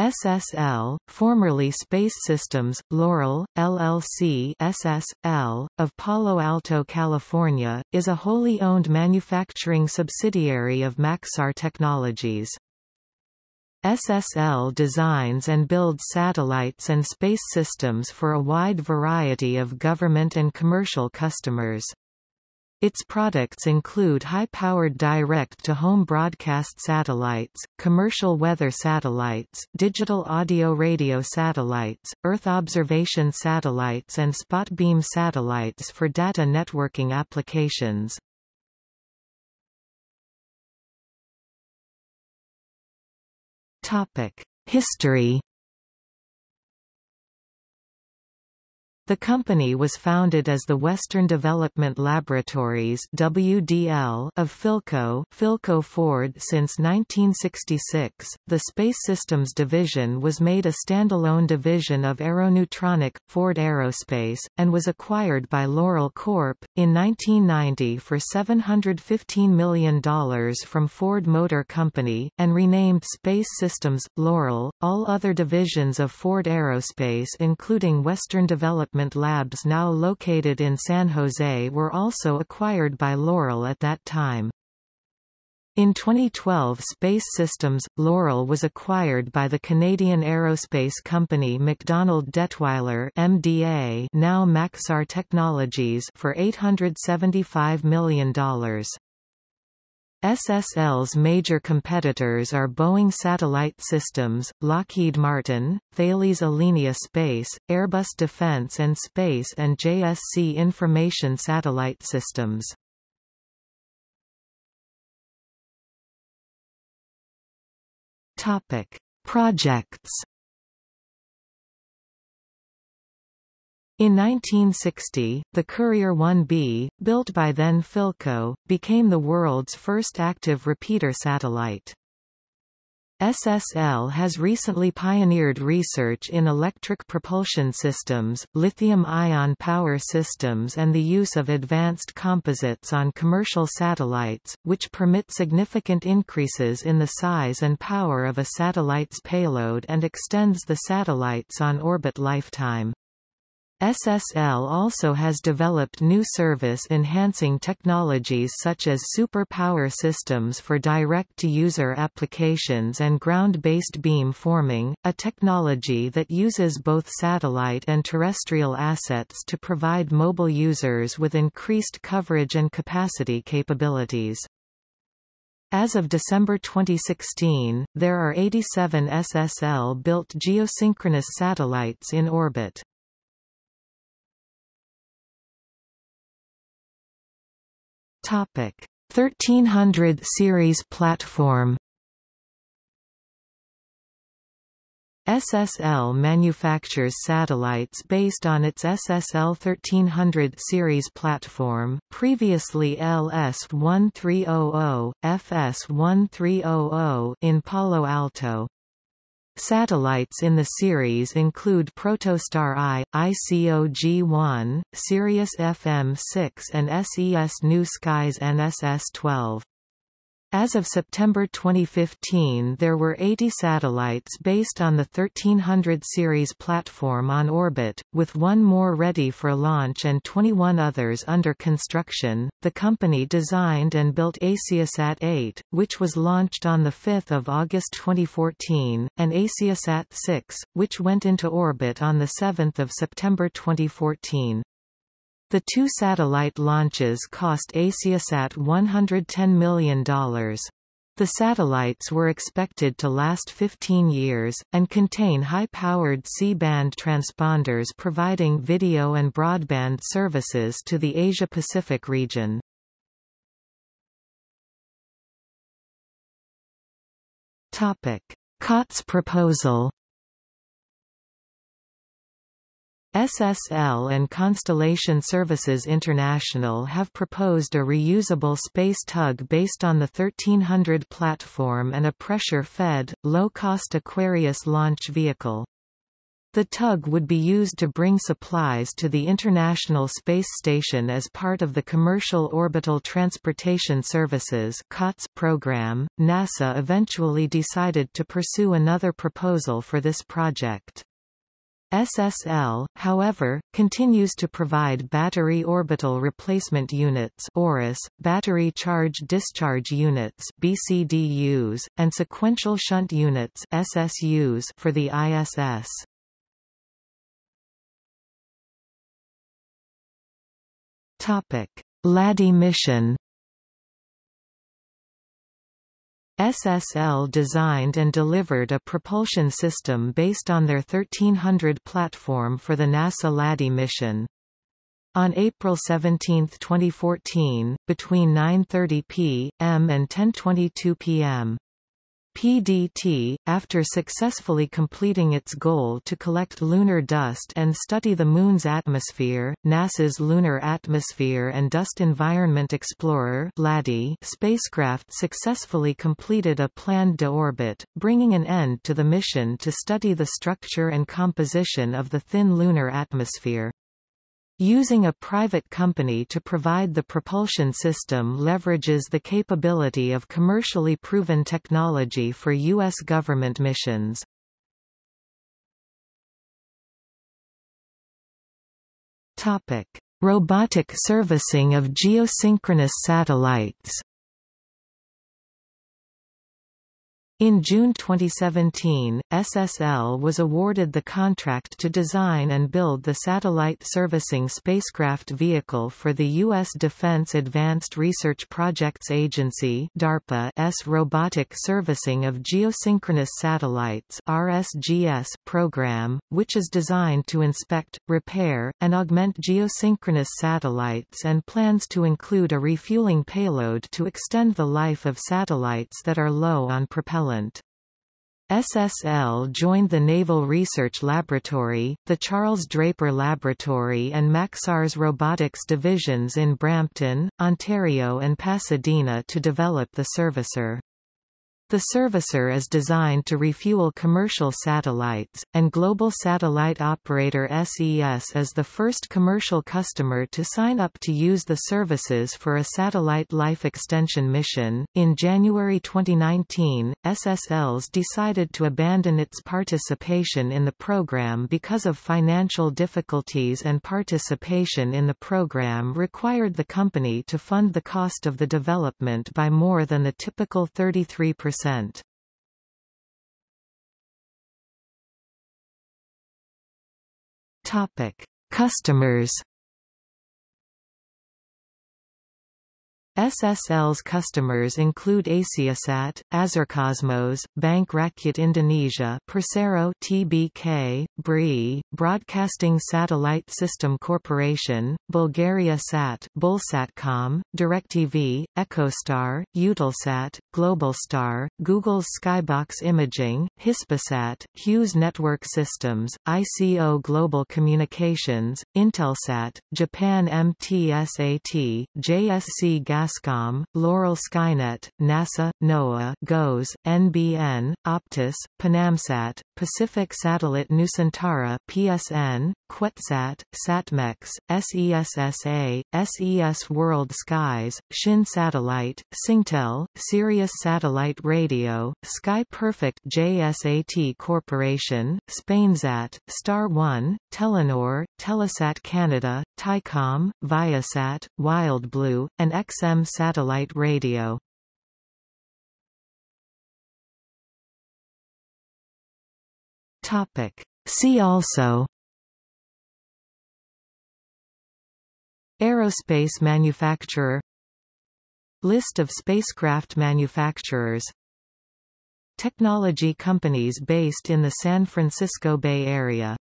SSL, formerly Space Systems, Loral, LLC SSL, of Palo Alto, California, is a wholly owned manufacturing subsidiary of Maxar Technologies. SSL designs and builds satellites and space systems for a wide variety of government and commercial customers. Its products include high-powered direct-to-home broadcast satellites, commercial weather satellites, digital audio-radio satellites, Earth observation satellites and spot beam satellites for data networking applications. History The company was founded as the Western Development Laboratories WDL of Philco, Philco Ford since 1966. The Space Systems division was made a standalone division of Aeronutronic Ford Aerospace and was acquired by Loral Corp in 1990 for $715 million from Ford Motor Company and renamed Space Systems Loral. All other divisions of Ford Aerospace including Western Development Development Labs now located in San Jose were also acquired by Loral at that time. In 2012 Space Systems, Loral was acquired by the Canadian aerospace company MacDonald Dettwiler MDA now Maxar Technologies for $875 million. SSL's major competitors are Boeing Satellite Systems, Lockheed Martin, Thales Alenia Space, Airbus Defence and Space and JSC Information Satellite Systems. Projects In 1960, the Courier 1B, built by then Philco, became the world's first active repeater satellite. SSL has recently pioneered research in electric propulsion systems, lithium-ion power systems and the use of advanced composites on commercial satellites, which permit significant increases in the size and power of a satellite's payload and extends the satellite's on-orbit lifetime. SSL also has developed new service-enhancing technologies such as super power systems for direct-to-user applications and ground-based beam forming, a technology that uses both satellite and terrestrial assets to provide mobile users with increased coverage and capacity capabilities. As of December 2016, there are 87 SSL-built geosynchronous satellites in orbit. Topic 1300 series platform SSL manufactures satellites based on its SSL 1300 series platform previously LS1300, FS1300 in Palo Alto. Satellites in the series include Protostar I, ICOG-1, Sirius FM-6 and SES New Skies NSS-12. As of September 2015 there were 80 satellites based on the 1300 series platform on orbit, with one more ready for launch and 21 others under construction. The company designed and built AsiaSat 8, which was launched on 5 August 2014, and AsiaSat 6, which went into orbit on 7 September 2014. The two satellite launches cost Asiasat $110 million. The satellites were expected to last 15 years, and contain high-powered C-band transponders providing video and broadband services to the Asia-Pacific region. COTS proposal SSL and Constellation Services International have proposed a reusable space tug based on the 1300 platform and a pressure-fed, low-cost Aquarius launch vehicle. The tug would be used to bring supplies to the International Space Station as part of the Commercial Orbital Transportation Services COTS program. NASA eventually decided to pursue another proposal for this project. SSL, however, continues to provide Battery Orbital Replacement Units ORUs, Battery Charge Discharge Units BCDUs, and Sequential Shunt Units SSUs for the ISS. Topic: LADEE mission. SSL designed and delivered a propulsion system based on their 1300 platform for the NASA LADEE mission. On April 17, 2014, between 9.30 p.m. and 10.22 p.m., PDT, after successfully completing its goal to collect lunar dust and study the Moon's atmosphere, NASA's Lunar Atmosphere and Dust Environment Explorer spacecraft successfully completed a planned deorbit, bringing an end to the mission to study the structure and composition of the thin lunar atmosphere. Using a private company to provide the propulsion system leverages the capability of commercially proven technology for U.S. government missions. Robotic servicing of geosynchronous satellites In June 2017, SSL was awarded the contract to design and build the Satellite Servicing Spacecraft Vehicle for the U.S. Defense Advanced Research Projects Agency DARPA's Robotic Servicing of Geosynchronous Satellites RSGS program, which is designed to inspect, repair, and augment geosynchronous satellites and plans to include a refueling payload to extend the life of satellites that are low on propellant SSL joined the Naval Research Laboratory, the Charles Draper Laboratory and Maxar's robotics divisions in Brampton, Ontario and Pasadena to develop the servicer. The servicer is designed to refuel commercial satellites, and global satellite operator SES is the first commercial customer to sign up to use the services for a satellite life extension mission. In January 2019, SSLs decided to abandon its participation in the program because of financial difficulties and participation in the program required the company to fund the cost of the development by more than the typical 33%. Topic: Customers SSL's customers include Asiasat, Azercosmos, Bank Rakyat Indonesia Persero TBK, BRI, Broadcasting Satellite System Corporation, Bulgaria Sat Bulsatcom, DirecTV, Echostar, Eutelsat, Globalstar, Google's Skybox Imaging, Hispasat, Hughes Network Systems, ICO Global Communications, Intelsat, Japan MTSAT, JSC Gas Gascom, Loral Skynet, NASA, NOAA, GOES, NBN, Optus, Panamsat, Pacific Satellite Nusantara PSN, QuetzSat, SatMex, SESSA, SES World Skies, Shin Satellite, Singtel, Sirius Satellite Radio, Sky Perfect JSAT Corporation, Spainsat, Star One, Telenor, Telesat Canada, Tycom, Viasat, WildBlue, and XM Satellite Radio. See also Aerospace manufacturer List of spacecraft manufacturers Technology companies based in the San Francisco Bay Area